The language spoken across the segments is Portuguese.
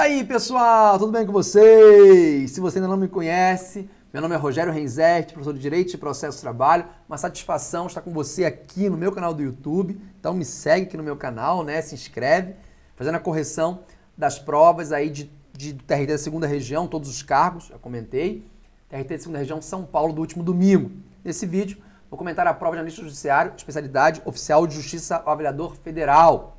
aí, pessoal, tudo bem com vocês? Se você ainda não me conhece, meu nome é Rogério Renzetti, professor de Direito e Processo de Trabalho. Uma satisfação estar com você aqui no meu canal do YouTube. Então me segue aqui no meu canal, né? Se inscreve, fazendo a correção das provas aí de, de TRT da segunda região, todos os cargos, já comentei. TRT da segunda região São Paulo do último domingo. Nesse vídeo, vou comentar a prova de analista judiciário, especialidade oficial de justiça avaliador federal.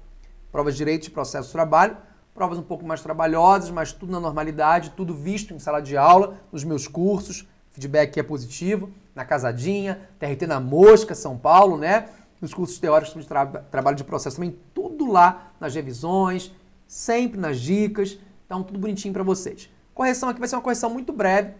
Provas de Direito e Processo de Trabalho provas um pouco mais trabalhosas, mas tudo na normalidade, tudo visto em sala de aula, nos meus cursos, feedback é positivo, na Casadinha, TRT na Mosca, São Paulo, né? Nos cursos teóricos de tra trabalho de processo também, tudo lá nas revisões, sempre nas dicas, então tudo bonitinho para vocês. Correção aqui vai ser uma correção muito breve,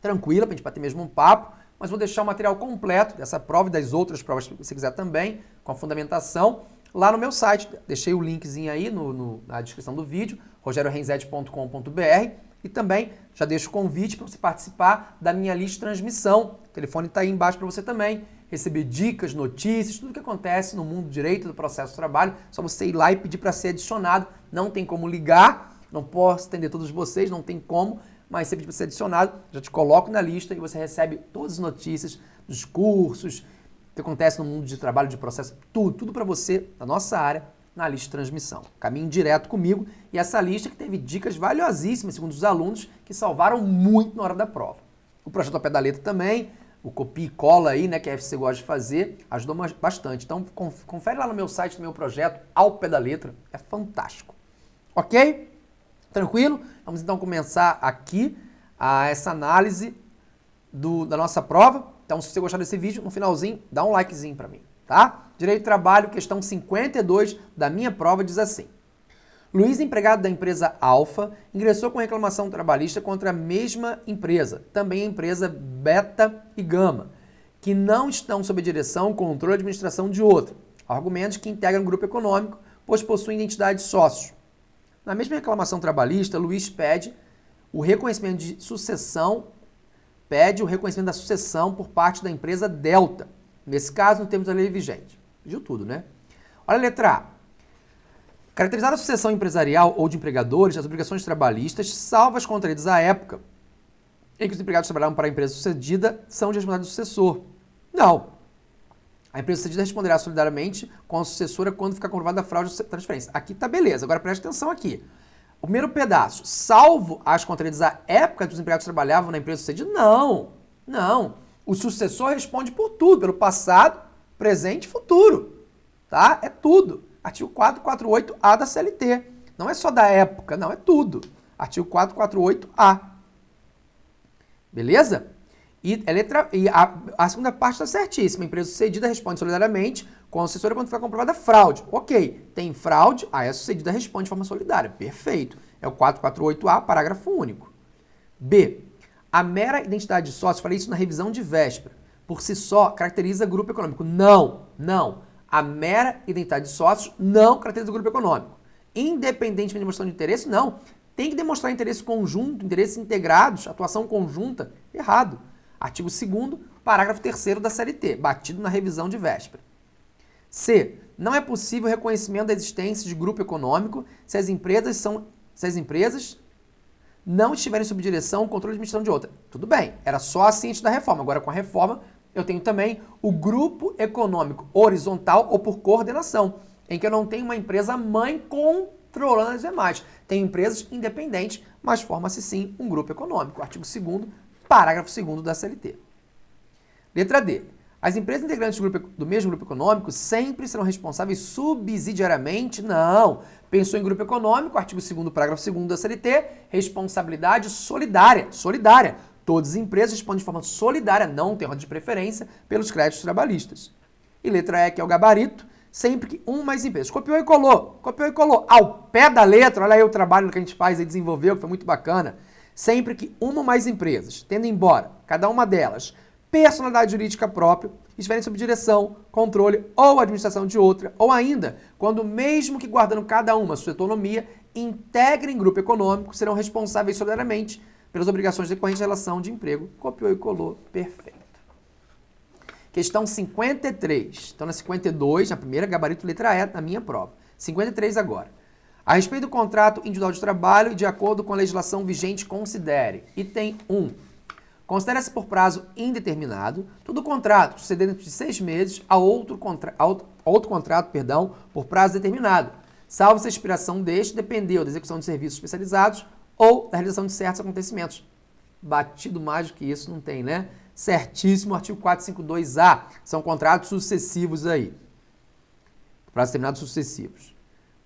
tranquila, para a gente bater mesmo um papo, mas vou deixar o material completo dessa prova e das outras provas que você quiser também, com a fundamentação, lá no meu site. Deixei o linkzinho aí no, no, na descrição do vídeo, rogeriorenzetti.com.br e também já deixo o convite para você participar da minha lista de transmissão. O telefone está aí embaixo para você também receber dicas, notícias, tudo que acontece no mundo do direito do processo de trabalho. Só você ir lá e pedir para ser adicionado. Não tem como ligar, não posso atender todos vocês, não tem como, mas você pedir para ser adicionado, já te coloco na lista e você recebe todas as notícias dos cursos, que acontece no mundo de trabalho, de processo, tudo, tudo para você, na nossa área, na lista de transmissão. Caminhe direto comigo e essa lista que teve dicas valiosíssimas, segundo os alunos, que salvaram muito na hora da prova. O projeto ao pé da letra também, o copia e cola aí, né, que a FC gosta de fazer, ajudou bastante. Então, confere lá no meu site, no meu projeto, ao pé da letra, é fantástico. Ok? Tranquilo? Vamos então começar aqui a essa análise do, da nossa prova. Então, se você gostar desse vídeo, no finalzinho, dá um likezinho para mim, tá? Direito de Trabalho, questão 52 da minha prova, diz assim. Luiz, empregado da empresa Alfa, ingressou com reclamação trabalhista contra a mesma empresa, também a empresa Beta e Gama, que não estão sob a direção, controle e administração de outra. Argumentos que integram grupo econômico, pois possuem identidade de sócios. Na mesma reclamação trabalhista, Luiz pede o reconhecimento de sucessão pede o reconhecimento da sucessão por parte da empresa Delta. Nesse caso, no termos da lei vigente. Pediu tudo, né? Olha a letra A. Caracterizar a sucessão empresarial ou de empregadores, as obrigações trabalhistas, salvas contraídas à época em que os empregados trabalhavam para a empresa sucedida, são de responsabilidade do sucessor. Não. A empresa sucedida responderá solidariamente com a sucessora quando ficar comprovada a fraude de transferência. Aqui tá beleza. Agora preste atenção aqui. O primeiro pedaço, salvo as contradições da época que os empregados trabalhavam na empresa sucedida, não, não. O sucessor responde por tudo, pelo passado, presente e futuro, tá? É tudo. Artigo 448A da CLT. Não é só da época, não, é tudo. Artigo 448A. Beleza? E, a, letra, e a, a segunda parte está certíssima. A empresa sucedida responde solidariamente com assessora quando for comprovada fraude. Ok, tem fraude, aí a sucedida responde de forma solidária. Perfeito. É o 448A, parágrafo único. B. A mera identidade de sócio, falei isso na revisão de véspera, por si só caracteriza grupo econômico. Não, não. A mera identidade de sócios não caracteriza grupo econômico. Independente da demonstração de interesse, não. Tem que demonstrar interesse conjunto, interesses integrados, atuação conjunta. Errado. Artigo 2 parágrafo 3 da CLT, batido na revisão de véspera. C. Não é possível o reconhecimento da existência de grupo econômico se as empresas são se as empresas não estiverem sob direção ou controle de administração de outra. Tudo bem, era só a ciência da reforma. Agora, com a reforma, eu tenho também o grupo econômico horizontal ou por coordenação, em que eu não tenho uma empresa mãe controlando as demais. Tem empresas independentes, mas forma-se sim um grupo econômico. Artigo 2 parágrafo 2 da CLT. Letra D. As empresas integrantes do, grupo, do, mesmo grupo econômico sempre serão responsáveis subsidiariamente? Não. Pensou em grupo econômico, artigo 2 parágrafo 2 da CLT, responsabilidade solidária. Solidária. Todas as empresas respondem de forma solidária, não tem ordem de preferência, pelos créditos trabalhistas. E letra E, que é o gabarito, sempre que uma mais empresas. Copiou e colou, copiou e colou. Ao pé da letra, olha aí o trabalho que a gente faz e desenvolveu, que foi muito bacana. Sempre que uma ou mais empresas, tendo embora cada uma delas personalidade jurídica própria, estiverem sob direção, controle ou administração de outra, ou ainda, quando mesmo que guardando cada uma sua autonomia, integrem grupo econômico, serão responsáveis solidariamente pelas obrigações decorrentes da relação de emprego. Copiou e colou, perfeito. Questão 53. Então, na 52, na primeira, gabarito letra E, na minha prova. 53 agora. A respeito do contrato individual de trabalho, de acordo com a legislação vigente, considere. Item 1. Considera-se por prazo indeterminado todo contrato sucedendo de seis meses a outro, contra, a outro, contrato perdão, por prazo determinado, salvo se a expiração deste depender da execução de serviços especializados ou da realização de certos acontecimentos. Batido mais do que isso não tem, né? Certíssimo, artigo 452A. São contratos sucessivos aí. Prazo determinado sucessivos.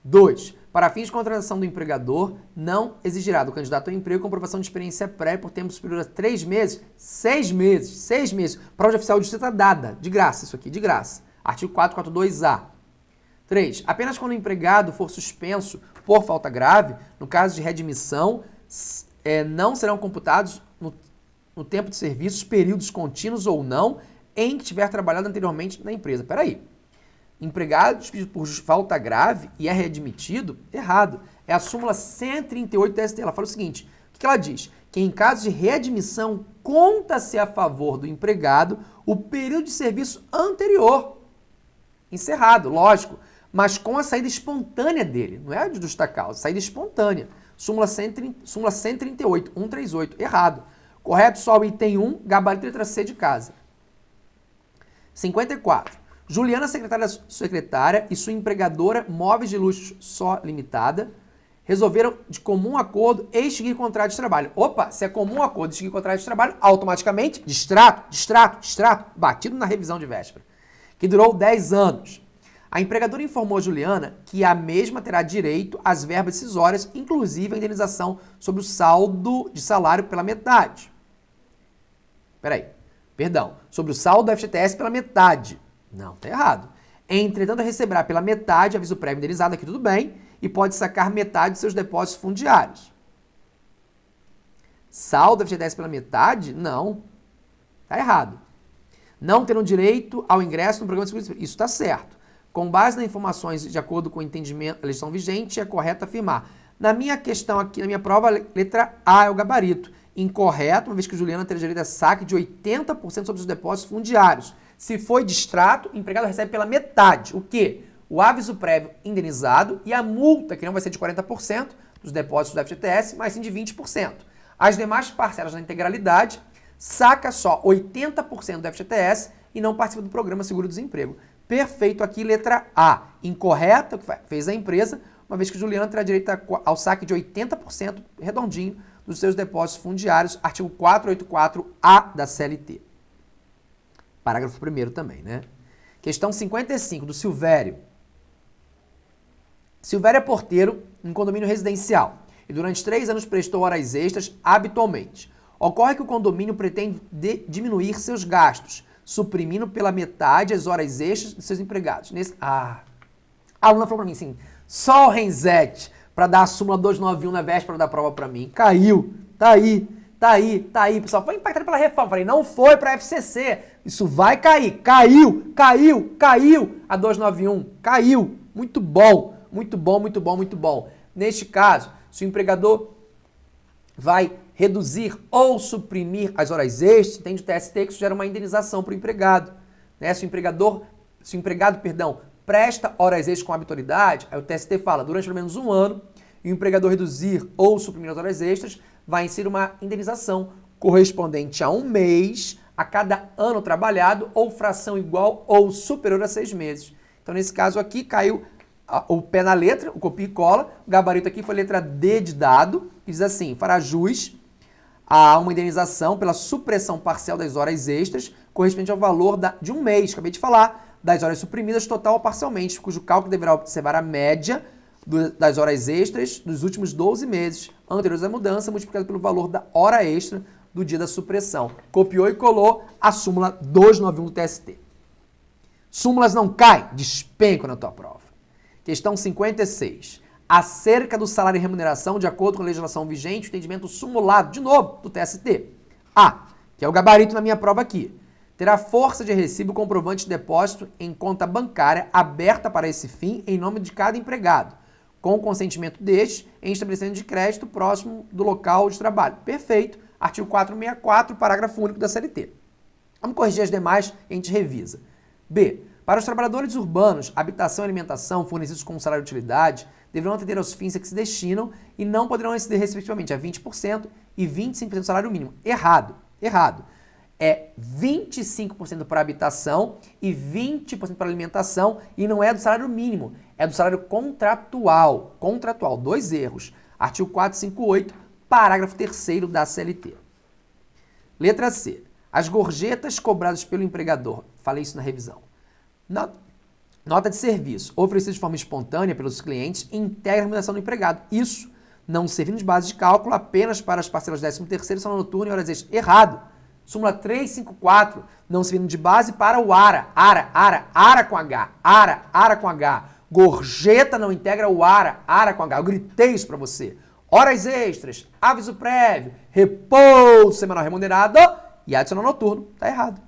2. Para fins de contratação do empregador, não exigirá do candidato ao emprego comprovação de experiência pré por tempo superior a três meses, seis meses, seis meses. Prova oficial de justiça dada, de graça, isso aqui, de graça. Artigo 442A. 3. Apenas quando o empregado for suspenso por falta grave, no caso de readmissão, é, não serão computados no, no tempo de serviços períodos contínuos ou não em que tiver trabalhado anteriormente na empresa. Peraí empregado despedido por falta grave e é readmitido, errado. É a súmula 138 da ST. Ela fala o seguinte: o que ela diz? Que em caso de readmissão, conta-se a favor do empregado o período de serviço anterior. Encerrado, lógico, mas com a saída espontânea dele, não é a de justa causa, saída espontânea. Súmula, 130, súmula 138, 138, errado. Correto só o item 1, gabarito letra C de casa. 54. Juliana, secretária, secretária e sua empregadora Móveis de Luxo Só Limitada resolveram de comum acordo extinguir contrato de trabalho. Opa, se é comum acordo extinguir contrato de trabalho, automaticamente distrato, distrato, distrato, batido na revisão de véspera, que durou 10 anos. A empregadora informou a Juliana que a mesma terá direito às verbas decisórias, inclusive a indenização sobre o saldo de salário pela metade. Peraí, perdão, sobre o saldo do FGTS pela metade. Não, tá errado. Entretanto, receberá pela metade aviso prévio indenizado, aqui tudo bem, e pode sacar metade de seus depósitos fundiários. Saldo FGTS pela metade? Não. Tá errado. Não terão direito ao ingresso no programa de seguro Isso está certo. Com base nas informações de acordo com o entendimento da legislação vigente, é correto afirmar. Na minha questão aqui, na minha prova, letra A é o gabarito. Incorreto, uma vez que Juliana terá direito a saque de 80% sobre os depósitos fundiários. Se foi distrato, o empregado recebe pela metade. O quê? O aviso prévio indenizado e a multa, que não vai ser de 40% dos depósitos do FGTS, mas sim de 20%. As demais parcelas na integralidade, saca só 80% do FGTS e não participa do programa Seguro-Desemprego. Perfeito aqui, letra A. Incorreta, que fez a empresa, uma vez que Juliana terá direito ao saque de 80% redondinho dos seus depósitos fundiários, artigo 484A da CLT. Parágrafo 1 também, né? Questão 55, do Silvério. Silvério é porteiro em condomínio residencial e durante três anos prestou horas extras habitualmente. Ocorre que o condomínio pretende diminuir seus gastos, suprimindo pela metade as horas extras de seus empregados. Nesse... Ah, a aluna falou para mim assim, só o Renzete para dar a súmula 291 na véspera da prova para mim. Caiu, tá aí. Tá aí, tá aí, pessoal. Foi impactado pela reforma. Falei, não foi para a FCC. Isso vai cair. Caiu, caiu, caiu. A 291 caiu. Muito bom, muito bom, muito bom, muito bom. Neste caso, se o empregador vai reduzir ou suprimir as horas extras, tem o TST que isso gera uma indenização para o empregado. Né? Se o empregador, se o empregado, perdão, presta horas extras com habitualidade, aí o TST fala, durante pelo menos um ano, e o empregador reduzir ou suprimir as horas extras, vai inserir uma indenização correspondente a um mês a cada ano trabalhado ou fração igual ou superior a seis meses. Então, nesse caso aqui, caiu o pé na letra, o copia e cola, o gabarito aqui foi letra D de dado, que diz assim, fará jus a uma indenização pela supressão parcial das horas extras, correspondente ao valor da, de um mês, acabei de falar, das horas suprimidas total ou parcialmente, cujo cálculo deverá observar a média das horas extras dos últimos 12 meses anteriores à mudança, multiplicado pelo valor da hora extra do dia da supressão. Copiou e colou a súmula 291 do TST. Súmulas não caem, despencam na tua prova. Questão 56. Acerca do salário e remuneração, de acordo com a legislação vigente, o entendimento sumulado, de novo, do TST. A, que é o gabarito na minha prova aqui, terá força de recibo comprovante de depósito em conta bancária aberta para esse fim em nome de cada empregado com o consentimento deste, em estabelecimento de crédito próximo do local de trabalho. Perfeito. Artigo 464, parágrafo único da CLT. Vamos corrigir as demais a gente revisa. B. Para os trabalhadores urbanos, habitação e alimentação fornecidos com salário de utilidade deverão atender aos fins a que se destinam e não poderão exceder respectivamente a 20% e 25% do salário mínimo. Errado, errado. É 25% para habitação e 20% para alimentação e não é do salário mínimo, é do salário contratual. Contratual, dois erros. Artigo 458, parágrafo 3 da CLT. Letra C. As gorjetas cobradas pelo empregador. Falei isso na revisão. Nota de serviço oferecida de forma espontânea pelos clientes integra a remuneração do empregado. Isso não servindo de base de cálculo apenas para as parcelas 13 terceiro, são noturno e horas extras. Errado. Súmula 354, não servindo de base para o ARA. ARA, ARA, ARA com H. ARA, ARA com H. Gorjeta não integra o ARA, ARA com H. Eu gritei isso para você. Horas extras, aviso prévio, repouso semanal remunerado e adicional noturno. Tá errado.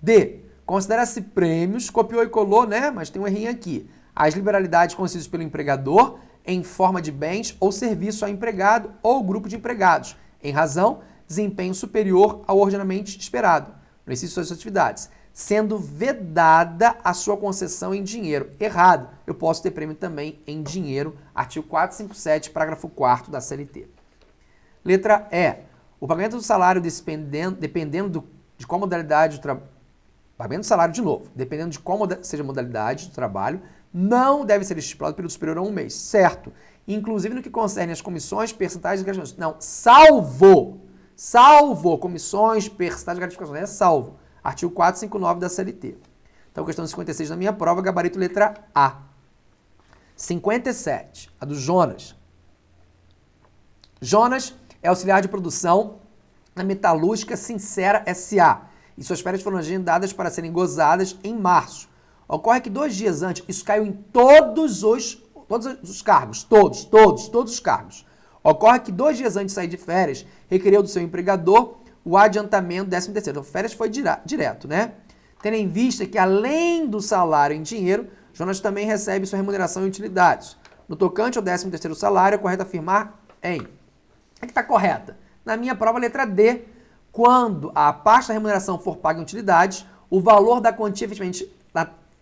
D. Considera-se prêmios, copiou e colou, né? Mas tem um errinho aqui. As liberalidades concedidas pelo empregador em forma de bens ou serviço ao empregado ou grupo de empregados, em razão desempenho superior ao ordinamento esperado no exercício de suas atividades, sendo vedada a sua concessão em dinheiro. Errado. Eu posso ter prêmio também em dinheiro, artigo 457, parágrafo 4 da CLT. Letra E. O pagamento do salário dependendo, dependendo do, de qual modalidade do trabalho Pagamento do salário, de novo, dependendo de qual seja a modalidade do trabalho, não deve ser estipulado período superior a um mês, certo? Inclusive no que concerne as comissões, percentuais e gratificações. Não, salvo, salvo comissões, percentuais e gratificações. É salvo. Artigo 459 da CLT. Então, questão 56 da minha prova, gabarito letra A. 57, a do Jonas. Jonas é auxiliar de produção na Metalúrgica Sincera S.A e suas férias foram agendadas para serem gozadas em março. Ocorre que dois dias antes, isso caiu em todos os, todos os cargos, todos, todos, todos os cargos. Ocorre que dois dias antes de sair de férias, requereu do seu empregador o adiantamento 13 terceiro. Então, férias foi direto, né? Tendo em vista que, além do salário em dinheiro, Jonas também recebe sua remuneração em utilidades. No tocante ao 13 terceiro salário, é correto afirmar em... É que está correta. Na minha prova, letra D, quando a parte da remuneração for paga em utilidades, o valor da quantia efetivamente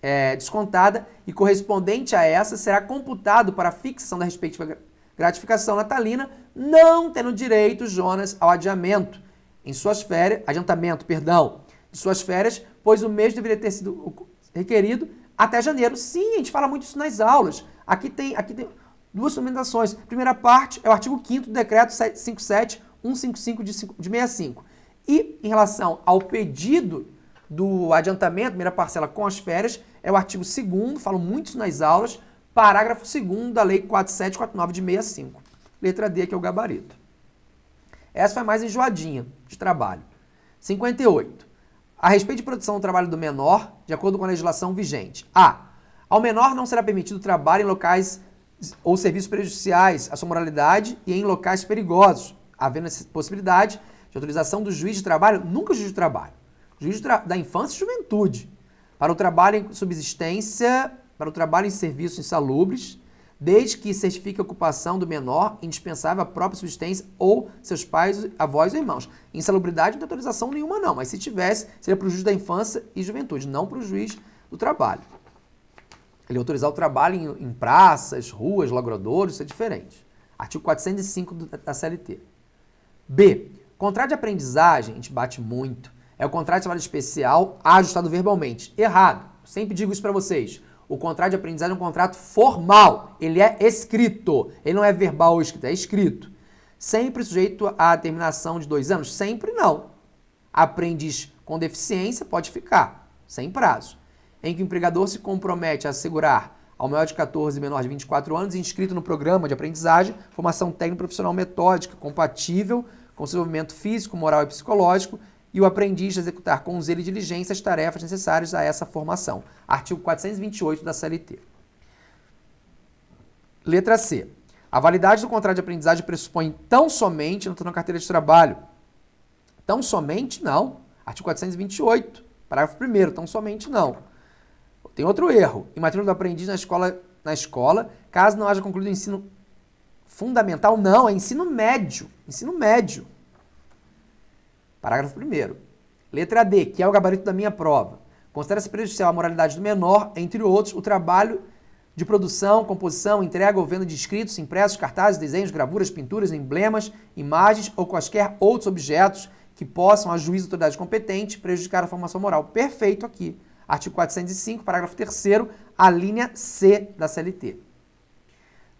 é, descontada e correspondente a essa será computado para a fixação da respectiva gratificação natalina, não tendo direito Jonas ao adiamento em suas férias, adiantamento, perdão, de suas férias, pois o mesmo deveria ter sido requerido até janeiro. Sim, a gente fala muito isso nas aulas. Aqui tem, aqui tem duas fundamentações. Primeira parte é o artigo 5 do decreto 57155 de, de 65. E em relação ao pedido do adiantamento, primeira parcela com as férias, é o artigo 2 falo muito nas aulas, parágrafo 2 da Lei 4749 de 65. Letra D, que é o gabarito. Essa foi mais enjoadinha de trabalho. 58. A respeito de produção do trabalho do menor, de acordo com a legislação vigente. A. Ao menor não será permitido trabalho em locais ou serviços prejudiciais à sua moralidade e em locais perigosos, havendo essa possibilidade de autorização do juiz de trabalho, nunca juiz de trabalho, juiz da infância e juventude, para o trabalho em subsistência, para o trabalho em serviços insalubres, desde que certifique a ocupação do menor indispensável à própria subsistência ou seus pais, avós ou irmãos. Insalubridade não tem autorização nenhuma não, mas se tivesse, seria para o juiz da infância e juventude, não para o juiz do trabalho. Ele autorizar o trabalho em, em praças, ruas, lagradouros, isso é diferente. Artigo 405 da CLT. B. Contrato de aprendizagem, a gente bate muito, é o contrato de trabalho especial ajustado verbalmente. Errado. Sempre digo isso para vocês. O contrato de aprendizagem é um contrato formal. Ele é escrito. Ele não é verbal ou escrito, é escrito. Sempre sujeito à terminação de dois anos? Sempre não. Aprendiz com deficiência pode ficar, sem prazo. Em que o empregador se compromete a assegurar ao maior de 14 e menor de 24 anos inscrito no programa de aprendizagem, formação técnico profissional metódica compatível com desenvolvimento físico, moral e psicológico, e o aprendiz executar com zelo e diligência as tarefas necessárias a essa formação. Artigo 428 da CLT. Letra C. A validade do contrato de aprendizagem pressupõe tão somente, não estou na carteira de trabalho, tão somente não. Artigo 428, parágrafo 1 tão somente não. Tem outro erro. Em matrícula do aprendiz na escola, na escola, caso não haja concluído o ensino Fundamental não, é ensino médio. Ensino médio. Parágrafo 1 Letra D, que é o gabarito da minha prova. Considera-se prejudicial à moralidade do menor, entre outros, o trabalho de produção, composição, entrega ou venda de escritos, impressos, cartazes, desenhos, gravuras, pinturas, emblemas, imagens ou quaisquer outros objetos que possam, a juízo da autoridade competente, prejudicar a formação moral. Perfeito aqui. Artigo 405, parágrafo 3 a linha C da CLT.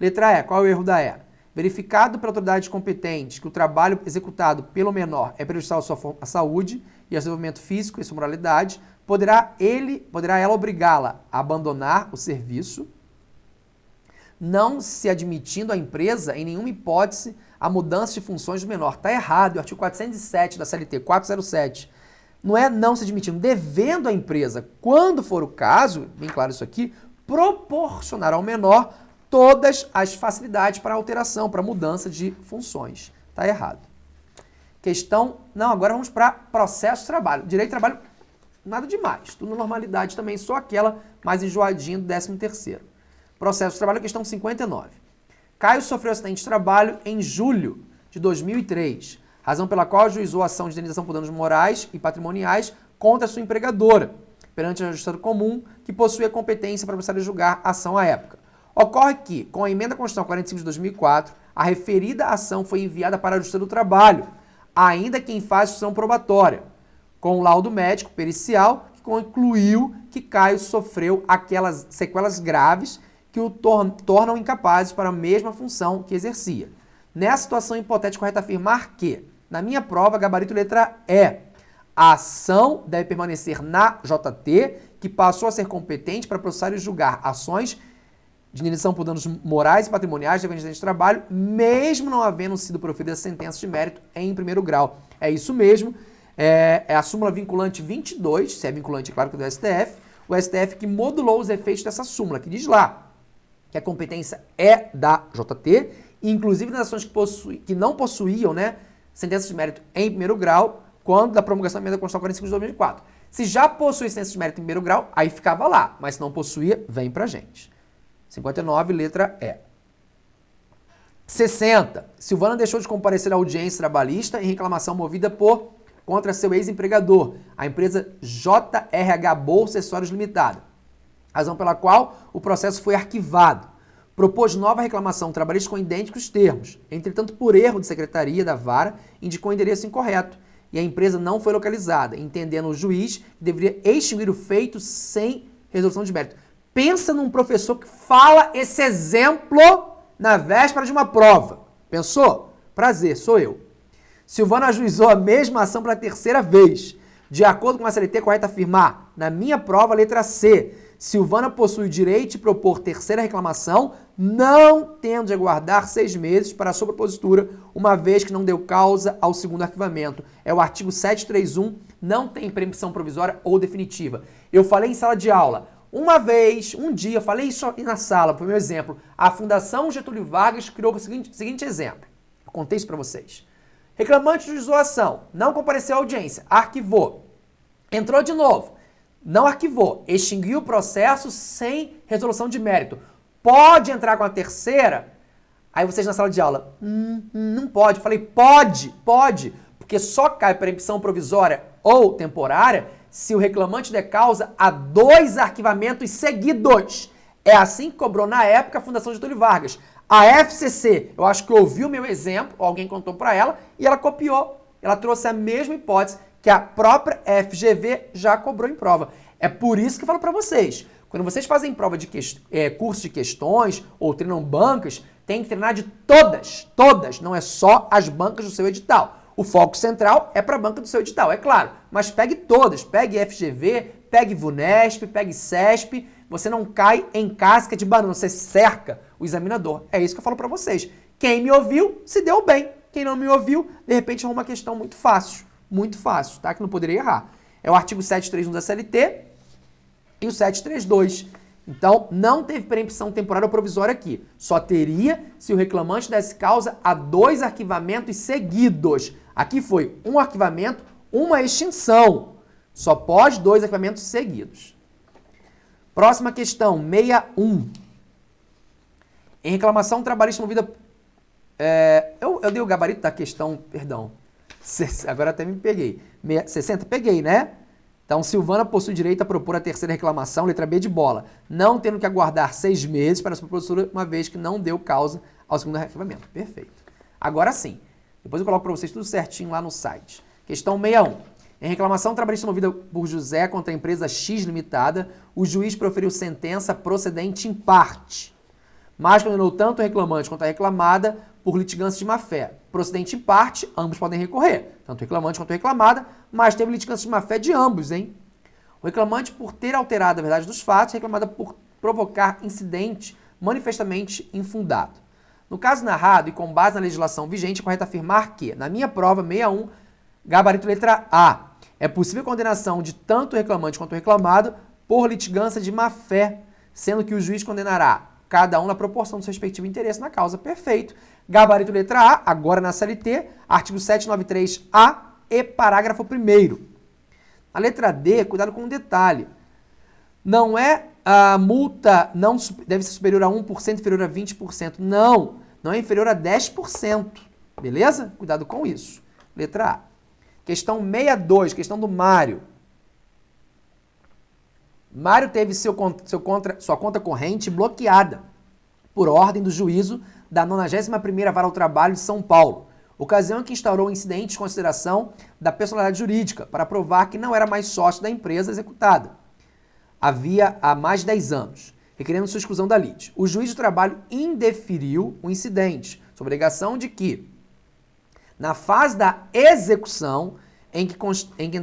Letra E. Qual é o erro da E? Verificado pela autoridade competente que o trabalho executado pelo menor é prejudicial à sua à saúde e ao desenvolvimento físico e sua moralidade, poderá ele, poderá ela obrigá-la a abandonar o serviço, não se admitindo a empresa, em nenhuma hipótese, a mudança de funções do menor. Está errado, o artigo 407 da CLT, 407. Não é não se admitindo, devendo a empresa, quando for o caso, bem claro isso aqui, proporcionar ao menor todas as facilidades para alteração, para mudança de funções. Está errado. Questão, não, agora vamos para processo de trabalho. Direito de trabalho, nada demais, tudo normalidade também, só aquela mais enjoadinha do 13 terceiro. Processo de trabalho, questão 59. Caio sofreu acidente de trabalho em julho de 2003, razão pela qual ajuizou a ação de indenização por danos morais e patrimoniais contra sua empregadora, perante a Justiça Comum, que possui a competência para precisar julgar a ação à época. Ocorre que, com a emenda à Constituição 45 de 2004, a referida ação foi enviada para a Justiça do Trabalho, ainda que em fase de ação probatória, com o laudo médico pericial que concluiu que Caio sofreu aquelas sequelas graves que o tor tornam incapazes para a mesma função que exercia. Nessa situação hipotética, correto afirmar que, na minha prova, gabarito letra E, a ação deve permanecer na JT, que passou a ser competente para processar e julgar ações de indenização por danos morais e patrimoniais de de trabalho, mesmo não havendo sido proferida sentença de mérito em primeiro grau. É isso mesmo, é, é a súmula vinculante 22, se é vinculante, claro que é do STF, o STF que modulou os efeitos dessa súmula, que diz lá, que a competência é da JT, inclusive nas ações que, possui, que não possuíam né, sentença de mérito em primeiro grau, quando da promulgação da emenda Constitucional 45 de 2004. Se já possui sentença de mérito em primeiro grau, aí ficava lá, mas se não possuía, vem pra gente. 59, letra E. 60. Silvana deixou de comparecer à audiência trabalhista em reclamação movida por contra seu ex-empregador, a empresa JRH Bolsa Acessórios Limitada razão pela qual o processo foi arquivado. Propôs nova reclamação trabalhista com idênticos termos. Entretanto, por erro de secretaria da vara, indicou o endereço incorreto e a empresa não foi localizada, entendendo o juiz que deveria extinguir o feito sem resolução de mérito. Pensa num professor que fala esse exemplo na véspera de uma prova. Pensou? Prazer, sou eu. Silvana ajuizou a mesma ação pela terceira vez. De acordo com a CLT, correto afirmar, na minha prova, letra C, Silvana possui o direito de propor terceira reclamação, não tendo de aguardar seis meses para a sua propositura, uma vez que não deu causa ao segundo arquivamento. É o artigo 731, não tem permissão provisória ou definitiva. Eu falei em sala de aula, uma vez, um dia, falei isso na sala, foi meu exemplo. A Fundação Getúlio Vargas criou o seguinte, seguinte exemplo. Eu contei isso para vocês. Reclamante de zoação, não compareceu à audiência, arquivou. Entrou de novo não arquivou, extinguiu o processo sem resolução de mérito. Pode entrar com a terceira? Aí vocês na sala de aula, hum, hum, não pode. falei, pode, pode, porque só cai permissão provisória ou temporária se o reclamante der causa a dois arquivamentos seguidos. É assim que cobrou na época a Fundação Getúlio Vargas. A FCC, eu acho que ouviu meu exemplo, alguém contou para ela, e ela copiou. Ela trouxe a mesma hipótese que a própria FGV já cobrou em prova. É por isso que eu falo para vocês, quando vocês fazem prova de é, curso de questões ou treinam bancas, tem que treinar de todas, todas, não é só as bancas do seu edital. O foco central é para a banca do seu edital, é claro, mas pegue todas, pegue FGV, pegue VUNESP, pegue CESP, você não cai em casca de banana, você cerca o examinador. É isso que eu falo para vocês. Quem me ouviu, se deu bem. Quem não me ouviu, de repente é uma questão muito fácil muito fácil, tá? Que não poderia errar. É o artigo 731 da CLT e o 732. Então, não teve preempção temporária ou provisória aqui. Só teria se o reclamante desse causa a dois arquivamentos seguidos. Aqui foi um arquivamento, uma extinção. Só pode dois arquivamentos seguidos. Próxima questão, 61. Em reclamação trabalhista movida... É, eu, eu dei o gabarito da questão, perdão. Agora até me peguei. 60, peguei, né? Então, Silvana possui direito a propor a terceira reclamação, letra B de bola, não tendo que aguardar seis meses para a sua propositura, uma vez que não deu causa ao segundo arquivamento. Perfeito. Agora sim. Depois eu coloco para vocês tudo certinho lá no site. Questão 61. Em reclamação trabalhista movida por José contra a empresa X Limitada, o juiz proferiu sentença procedente em parte, mas condenou tanto o reclamante quanto a reclamada por litigância de má-fé. Procedente em parte, ambos podem recorrer, tanto o reclamante quanto a reclamada, mas teve litigância de má-fé de ambos, hein? O reclamante por ter alterado a verdade dos fatos, a reclamada por provocar incidente manifestamente infundado. No caso narrado e com base na legislação vigente, é correto afirmar que, na minha prova 61, gabarito letra A, é possível condenação de tanto o reclamante quanto o reclamado por litigância de má-fé, sendo que o juiz condenará cada um na proporção do seu respectivo interesse na causa. Perfeito. Gabarito letra A, agora na CLT, artigo 793A e parágrafo 1 A letra D, cuidado com um detalhe. Não é a multa não deve ser superior a 1%, inferior a 20%. Não, não é inferior a 10%. Beleza? Cuidado com isso. Letra A. Questão 62, questão do Mário. Mário teve seu, seu contra, sua conta corrente bloqueada por ordem do juízo da 91ª Vara ao Trabalho de São Paulo, ocasião em que instaurou o incidente de consideração da personalidade jurídica para provar que não era mais sócio da empresa executada. Havia há mais de 10 anos, requerendo sua exclusão da lide. O juiz do trabalho indeferiu o incidente, sob obrigação de que, na fase da execução, em que, em que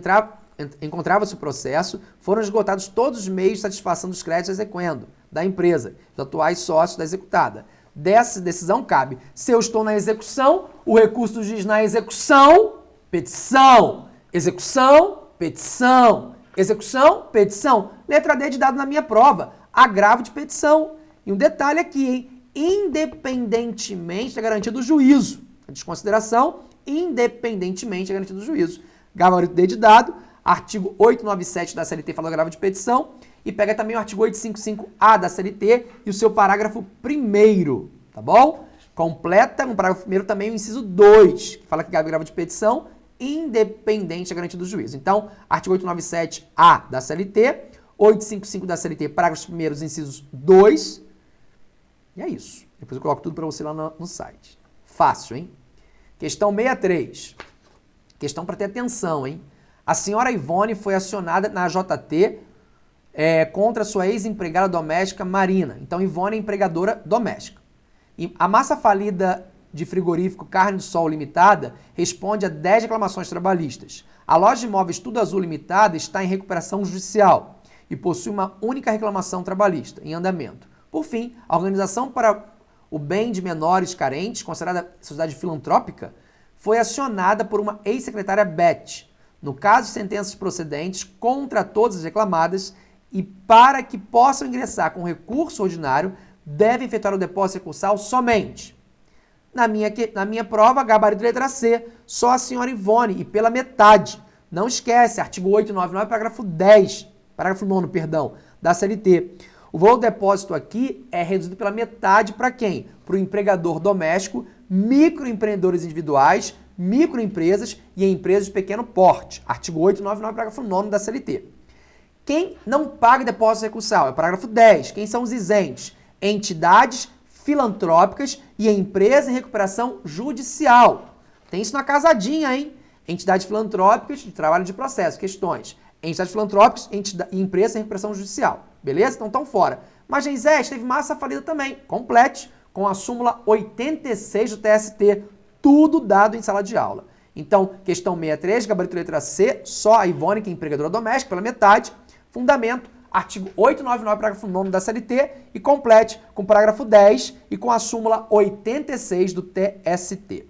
encontrava-se o processo, foram esgotados todos os meios de satisfação dos créditos exequendo da empresa, dos atuais sócios da executada. Dessa decisão cabe, se eu estou na execução, o recurso do juiz na execução, petição, execução, petição, execução, petição. Letra D de dado na minha prova, agravo de petição. E um detalhe aqui, hein? independentemente da garantia do juízo. A desconsideração, independentemente da garantia do juízo. Gabarito D de dado, artigo 897 da CLT fala grave de petição, e pega também o artigo 855A da CLT e o seu parágrafo 1 tá bom? Completa no parágrafo 1 também o inciso 2, que fala que grave de petição, independente da garantia do juízo. Então, artigo 897A da CLT, 855 da CLT, parágrafos 1 incisos 2, e é isso. Depois eu coloco tudo para você lá no, no site. Fácil, hein? Questão 63. Questão para ter atenção, hein? A senhora Ivone foi acionada na JT é, contra sua ex-empregada doméstica Marina. Então, Ivone é empregadora doméstica. E a massa falida de frigorífico Carne do Sol Limitada responde a 10 reclamações trabalhistas. A loja de imóveis Tudo Azul Limitada está em recuperação judicial e possui uma única reclamação trabalhista em andamento. Por fim, a Organização para o Bem de Menores Carentes, considerada sociedade filantrópica, foi acionada por uma ex-secretária Beth, no caso de sentenças procedentes contra todas as reclamadas e para que possam ingressar com recurso ordinário, devem efetuar o depósito recursal somente. Na minha, na minha prova, gabarito letra C, só a senhora Ivone e pela metade. Não esquece, artigo 899, parágrafo 10, parágrafo 9, perdão, da CLT. O valor do depósito aqui é reduzido pela metade para quem? Para o empregador doméstico, microempreendedores individuais, microempresas e empresas de pequeno porte. Artigo 899, parágrafo 9 da CLT. Quem não paga depósito recursal? É o parágrafo 10. Quem são os isentes? Entidades filantrópicas e empresas em recuperação judicial. Tem isso na casadinha, hein? Entidades filantrópicas de trabalho de processo, questões. Entidades filantrópicas e empresas em recuperação judicial. Beleza? Então estão fora. Mas Geisés teve massa falida também. Complete com a súmula 86 do TST tudo dado em sala de aula. Então, questão 63, gabarito letra C, só a Ivone, que é empregadora doméstica, pela metade. Fundamento, artigo 899, parágrafo 9 da CLT, e complete com o parágrafo 10 e com a súmula 86 do TST.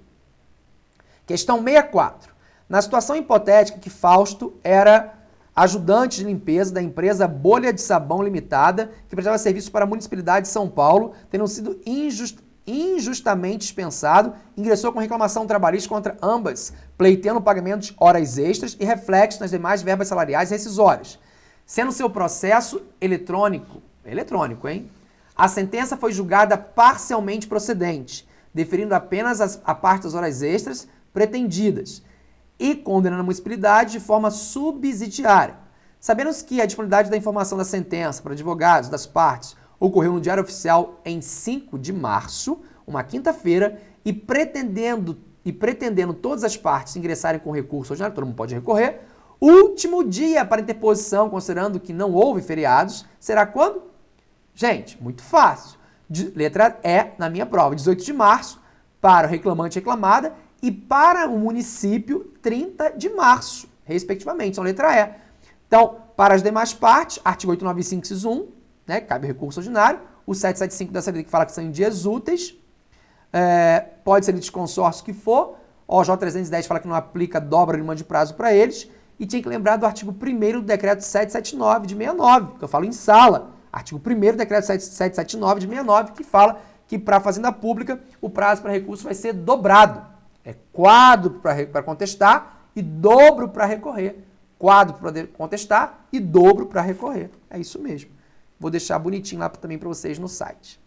Questão 64. Na situação hipotética que Fausto era ajudante de limpeza da empresa Bolha de Sabão Limitada, que prestava serviço para a Municipalidade de São Paulo, tendo sido injust injustamente dispensado, ingressou com reclamação trabalhista contra ambas, pleiteando pagamento de horas extras e reflexo nas demais verbas salariais rescisórias. Sendo seu processo eletrônico, eletrônico, hein? A sentença foi julgada parcialmente procedente, deferindo apenas as, a parte das horas extras pretendidas e condenando a municipalidade de forma subsidiária, Sabendo que a disponibilidade da informação da sentença para advogados das partes ocorreu no Diário Oficial em 5 de março, uma quinta-feira, e pretendendo, e pretendendo todas as partes ingressarem com recurso ordinário, todo mundo pode recorrer, último dia para interposição, considerando que não houve feriados, será quando? Gente, muito fácil. De, letra E na minha prova, 18 de março, para o reclamante e reclamada, e para o município, 30 de março, respectivamente. Então, letra E. Então, para as demais partes, artigo 895, inciso 1, né, cabe recurso ordinário, o 775 da CLT que fala que são em dias úteis, é, pode ser de consórcio que for, o OJ 310 fala que não aplica dobra de de prazo para eles, e tinha que lembrar do artigo 1 do decreto 779 de 69, que eu falo em sala, artigo 1 do decreto 779 de 69, que fala que para a Fazenda Pública o prazo para recurso vai ser dobrado. É quadro para contestar e dobro para recorrer quadro para contestar e dobro para recorrer. É isso mesmo. Vou deixar bonitinho lá também para vocês no site.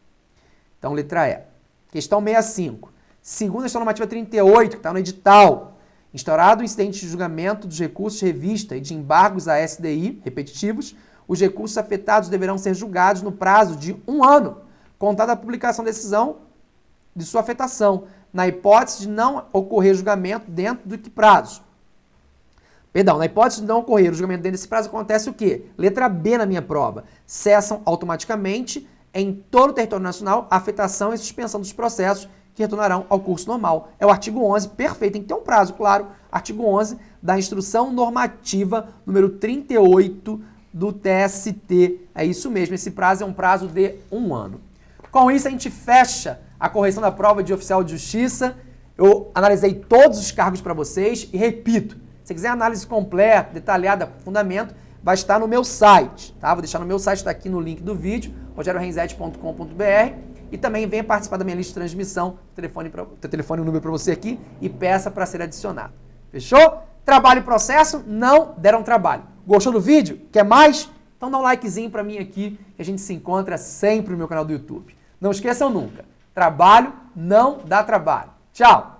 Então, letra E. Questão 65. Segundo a normativa 38, que está no edital, instaurado o incidente de julgamento dos recursos revista e de embargos à SDI repetitivos, os recursos afetados deverão ser julgados no prazo de um ano, contada a publicação da decisão de sua afetação, na hipótese de não ocorrer julgamento dentro do que prazo. Perdão, na hipótese de não ocorrer o julgamento dentro desse prazo, acontece o quê? Letra B na minha prova. Cessam automaticamente em todo o território nacional a afetação e suspensão dos processos que retornarão ao curso normal. É o artigo 11, perfeito, tem que ter um prazo, claro. Artigo 11 da Instrução Normativa número 38 do TST. É isso mesmo, esse prazo é um prazo de um ano. Com isso, a gente fecha a correção da prova de oficial de justiça. Eu analisei todos os cargos para vocês e repito, se quiser análise completa, detalhada, fundamento, vai estar no meu site, tá? Vou deixar no meu site, está aqui no link do vídeo, rogerorenzete.com.br e também venha participar da minha lista de transmissão, telefone, pra, telefone e número para você aqui e peça para ser adicionado. Fechou? Trabalho e processo não deram trabalho. Gostou do vídeo? Quer mais? Então dá um likezinho para mim aqui, que a gente se encontra sempre no meu canal do YouTube. Não esqueçam nunca, trabalho não dá trabalho. Tchau!